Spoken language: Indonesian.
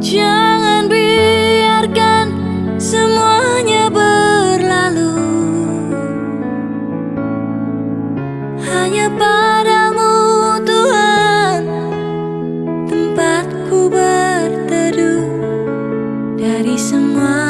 Jangan biarkan semuanya berlalu. Hanya padamu Tuhan Tempatku berteduh. Dari semua